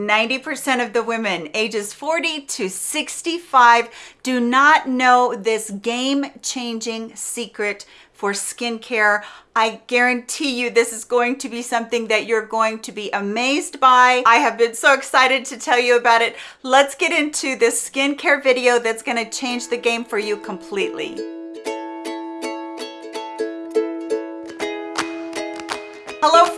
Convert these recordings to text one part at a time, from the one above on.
90% of the women ages 40 to 65 do not know this game-changing secret for skincare. I guarantee you this is going to be something that you're going to be amazed by. I have been so excited to tell you about it. Let's get into this skincare video that's gonna change the game for you completely.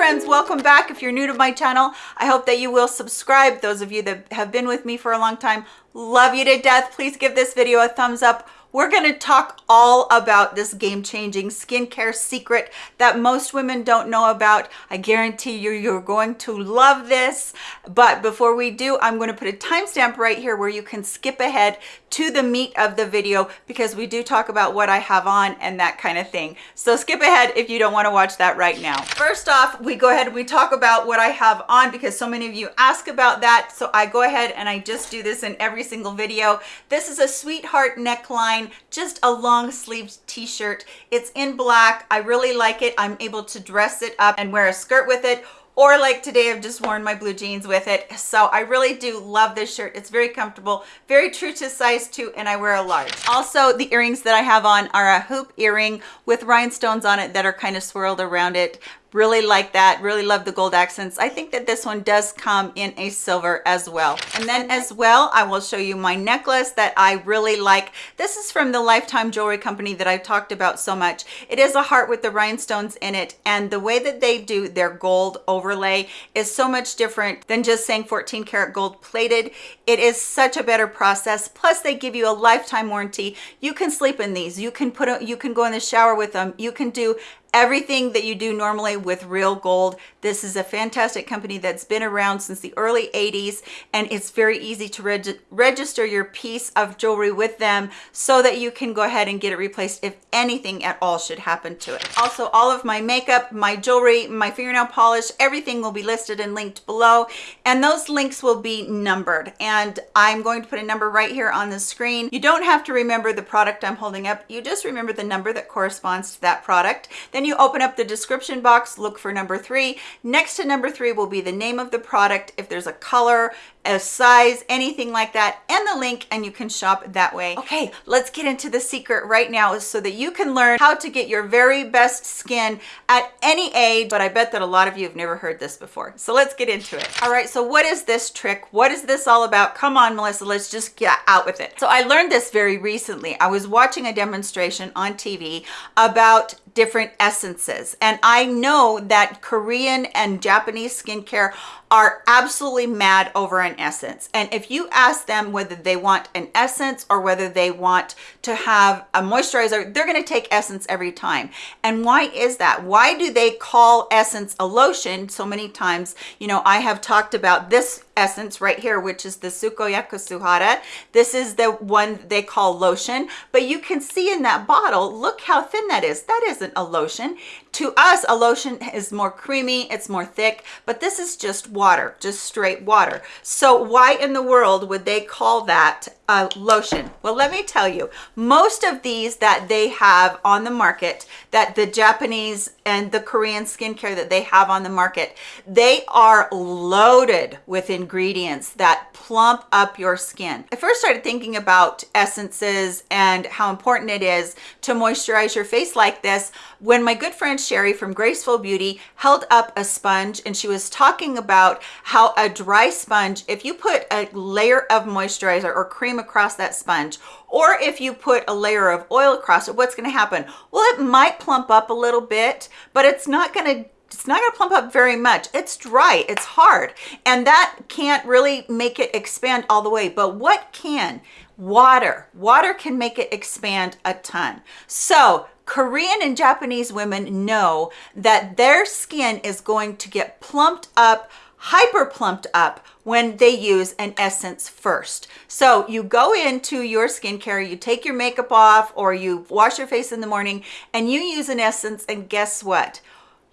Friends, welcome back. If you're new to my channel, I hope that you will subscribe. Those of you that have been with me for a long time, love you to death. Please give this video a thumbs up we're going to talk all about this game-changing skincare secret that most women don't know about. I guarantee you, you're going to love this. But before we do, I'm going to put a timestamp right here where you can skip ahead to the meat of the video because we do talk about what I have on and that kind of thing. So skip ahead if you don't want to watch that right now. First off, we go ahead and we talk about what I have on because so many of you ask about that. So I go ahead and I just do this in every single video. This is a sweetheart neckline just a long sleeved t-shirt. It's in black. I really like it. I'm able to dress it up and wear a skirt with it or like today I've just worn my blue jeans with it. So I really do love this shirt. It's very comfortable very true to size 2 and I wear a large. Also the earrings that I have on are a hoop earring with rhinestones on it that are kind of swirled around it really like that. Really love the gold accents. I think that this one does come in a silver as well. And then as well i will show you my necklace that i really like. This is from the lifetime jewelry company that i've talked about so much. It is a heart with the rhinestones in it and the way that they do their gold overlay is so much different than just saying 14 karat gold plated. It is such a better process. Plus they give you a lifetime warranty. You can sleep in these. You can put a, you can go in the shower with them. You can do everything that you do normally with real gold. This is a fantastic company that's been around since the early 80s and it's very easy to reg register your piece of jewelry with them so that you can go ahead and get it replaced if anything at all should happen to it. Also all of my makeup my jewelry my fingernail polish everything will be listed and linked below and those links will be numbered. And i'm going to put a number right here on the screen. You don't have to remember the product i'm holding up. You just remember the number that corresponds to that product. Then then you open up the description box, look for number three. Next to number three will be the name of the product. If there's a color, a size, anything like that, and the link, and you can shop that way. Okay, let's get into the secret right now so that you can learn how to get your very best skin at any age, but I bet that a lot of you have never heard this before. So let's get into it. All right, so what is this trick? What is this all about? Come on, Melissa, let's just get out with it. So I learned this very recently. I was watching a demonstration on TV about different essences. And I know that Korean and Japanese skincare are absolutely mad over an essence. And if you ask them whether they want an essence or whether they want to have a moisturizer, they're gonna take essence every time. And why is that? Why do they call essence a lotion so many times? You know, I have talked about this essence right here, which is the Sukoyaka Suhara. This is the one they call lotion, but you can see in that bottle, look how thin that is. That isn't a lotion. To us, a lotion is more creamy, it's more thick, but this is just water, just straight water. So why in the world would they call that a lotion? Well, let me tell you, most of these that they have on the market, that the Japanese and the Korean skincare that they have on the market, they are loaded with ingredients that plump up your skin. I first started thinking about essences and how important it is to moisturize your face like this when my good friend Sherry from Graceful Beauty held up a sponge and she was talking about how a dry sponge, if you put a layer of moisturizer or cream across that sponge, or if you put a layer of oil across it, what's gonna happen? Well, it might plump up a little bit, but it's not gonna it's not going to plump up very much. It's dry it's hard and that can't really make it expand all the way. But what can? Water. Water can make it expand a ton. So Korean and Japanese women know that their skin is going to get plumped up, hyper plumped up when they use an essence first. So you go into your skincare, you take your makeup off or you wash your face in the morning and you use an essence and guess what?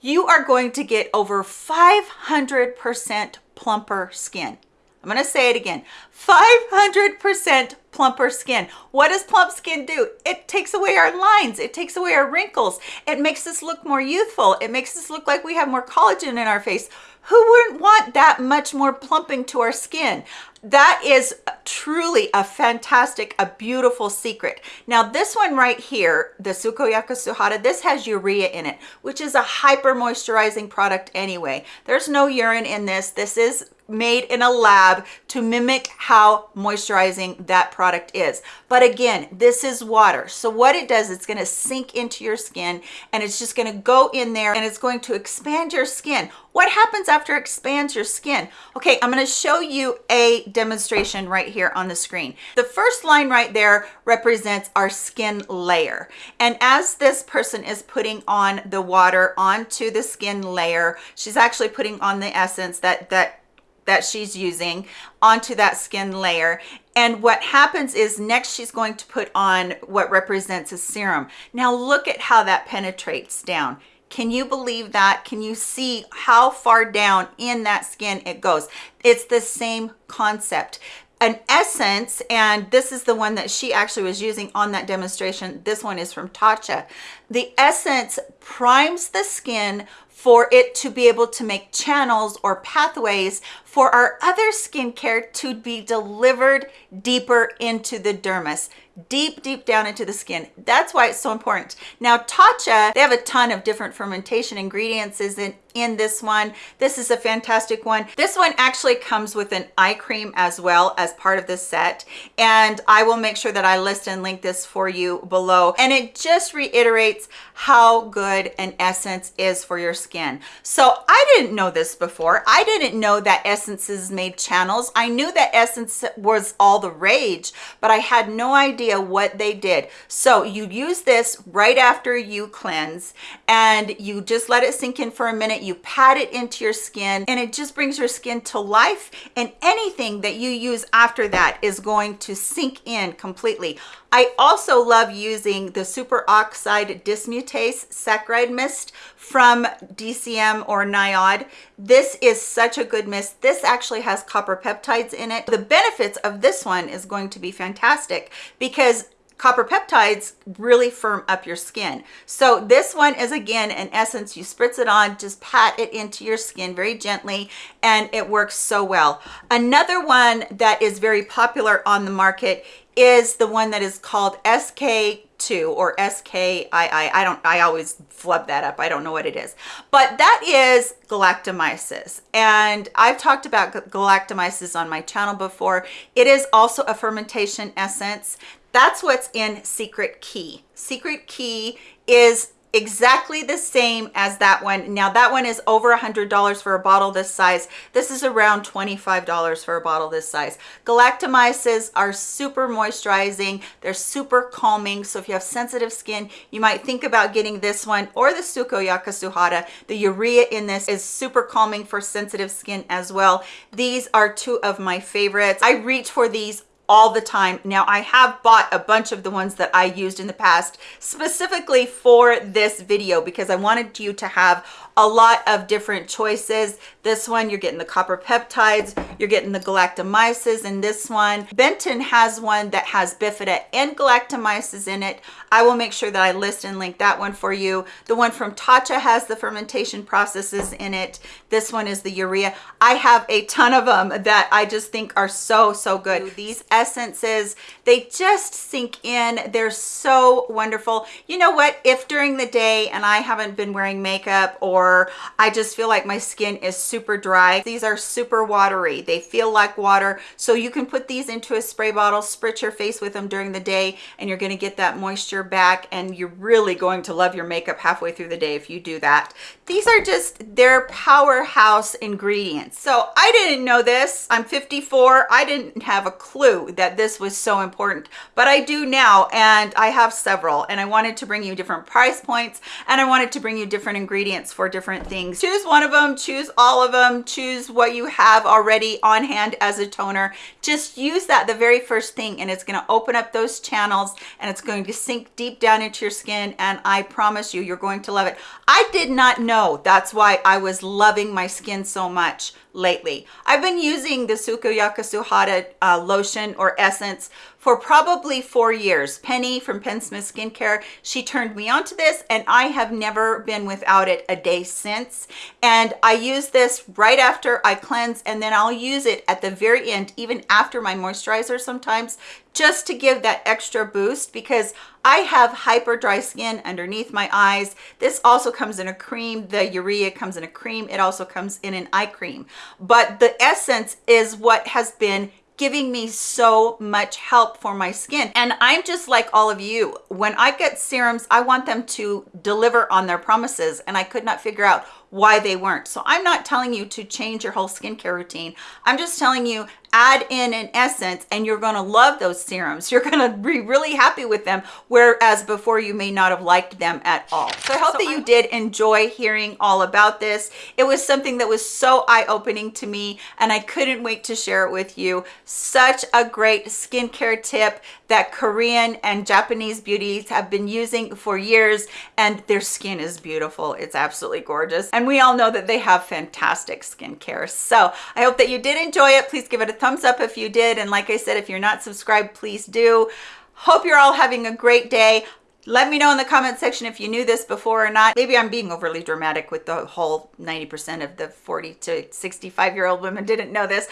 You are going to get over 500% plumper skin. I'm going to say it again 500% plumper skin. What does plump skin do? It takes away our lines. It takes away our wrinkles. It makes us look more youthful. It makes us look like we have more collagen in our face. Who wouldn't want that much more plumping to our skin? that is truly a fantastic a beautiful secret now this one right here the sukoyaka suhara this has urea in it which is a hyper moisturizing product anyway there's no urine in this this is made in a lab to mimic how moisturizing that product is. But again, this is water. So what it does, it's gonna sink into your skin and it's just gonna go in there and it's going to expand your skin. What happens after it expands your skin? Okay, I'm gonna show you a demonstration right here on the screen. The first line right there represents our skin layer. And as this person is putting on the water onto the skin layer, she's actually putting on the essence that, that that she's using onto that skin layer. And what happens is next she's going to put on what represents a serum. Now look at how that penetrates down. Can you believe that? Can you see how far down in that skin it goes? It's the same concept. An essence and this is the one that she actually was using on that demonstration. This one is from Tatcha. The essence primes the skin for it to be able to make channels or pathways for our other skincare to be delivered deeper into the dermis deep deep down into the skin. That's why it's so important. Now tatcha they have a ton of different fermentation ingredients is in in this one. This is a fantastic one. This one actually comes with an eye cream as well as part of this set. And i will make sure that i list and link this for you below. And it just reiterates how good an essence is for your skin. So i didn't know this before. I didn't know that essences made channels. I knew that essence was all the rage but i had no idea what they did. So you use this right after you cleanse and you just let it sink in for a minute. You pat it into your skin and it just brings your skin to life and anything that you use after that is going to sink in completely. I also love using the super oxide dismutase saccharide mist from DECIEM or NIOD. This is such a good mist. This actually has copper peptides in it. The benefits of this one is going to be fantastic because copper peptides really firm up your skin. So this one is again an essence. You spritz it on, just pat it into your skin very gently and it works so well. Another one that is very popular on the market is the one that is called SK 2 or SKII. I don't, I always flub that up. I don't know what it is, but that is galactomyces. And I've talked about galactomyces on my channel before. It is also a fermentation essence that's what's in Secret Key. Secret Key is exactly the same as that one. Now that one is over a hundred dollars for a bottle this size. This is around 25 dollars for a bottle this size. Galactomyces are super moisturizing. They're super calming. So if you have sensitive skin you might think about getting this one or the sukoyaka suhara the urea in this is super calming for sensitive skin as well. These are two of my favorites. I reach for these all the time. Now I have bought a bunch of the ones that I used in the past specifically for this video because I wanted you to have a lot of different choices. This one, you're getting the copper peptides, you're getting the galactomyces in this one. Benton has one that has bifida and galactomyces in it. I will make sure that I list and link that one for you. The one from Tatcha has the fermentation processes in it. This one is the urea. I have a ton of them that I just think are so, so good. These essences, they just sink in. They're so wonderful. You know what? If during the day and I haven't been wearing makeup or I just feel like my skin is super dry. These are super watery. They feel like water. So you can put these into a spray bottle, spritz your face with them during the day, and you're gonna get that moisture back, and you're really going to love your makeup halfway through the day if you do that. These are just their powerhouse ingredients. So I didn't know this. I'm 54. I didn't have a clue that this was so important, but I do now, and I have several, and I wanted to bring you different price points, and I wanted to bring you different ingredients for different things. Choose one of them, choose all of them, choose what you have already on hand as a toner. Just use that the very first thing and it's gonna open up those channels and it's going to sink deep down into your skin and I promise you, you're going to love it. I did not know that's why I was loving my skin so much lately. I've been using the Sukoyaka Suhara uh, lotion or essence for probably four years. Penny from Penn Smith Skincare, she turned me onto this and I have never been without it a day since. And I use this right after I cleanse and then I'll use it at the very end, even after my moisturizer sometimes, just to give that extra boost because I have hyper dry skin underneath my eyes. This also comes in a cream. The Urea comes in a cream. It also comes in an eye cream. But the essence is what has been giving me so much help for my skin. And I'm just like all of you. When I get serums, I want them to deliver on their promises and I could not figure out why they weren't. So I'm not telling you to change your whole skincare routine. I'm just telling you add in an essence and you're going to love those serums. You're going to be really happy with them, whereas before you may not have liked them at all. So I hope so that you did enjoy hearing all about this. It was something that was so eye-opening to me and I couldn't wait to share it with you. Such a great skincare tip that Korean and Japanese beauties have been using for years and their skin is beautiful. It's absolutely gorgeous. And we all know that they have fantastic skincare. So I hope that you did enjoy it. Please give it a thumbs up if you did. And like I said, if you're not subscribed, please do. Hope you're all having a great day. Let me know in the comment section if you knew this before or not. Maybe I'm being overly dramatic with the whole 90% of the 40 to 65 year old women didn't know this.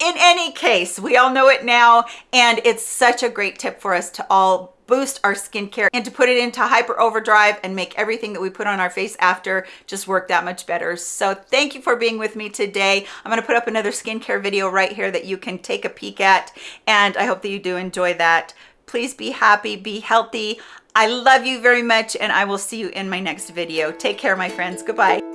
In any case, we all know it now, and it's such a great tip for us to all boost our skincare and to put it into hyper overdrive and make everything that we put on our face after just work that much better. So thank you for being with me today. I'm going to put up another skincare video right here that you can take a peek at. And I hope that you do enjoy that. Please be happy, be healthy. I love you very much and I will see you in my next video. Take care, my friends. Goodbye.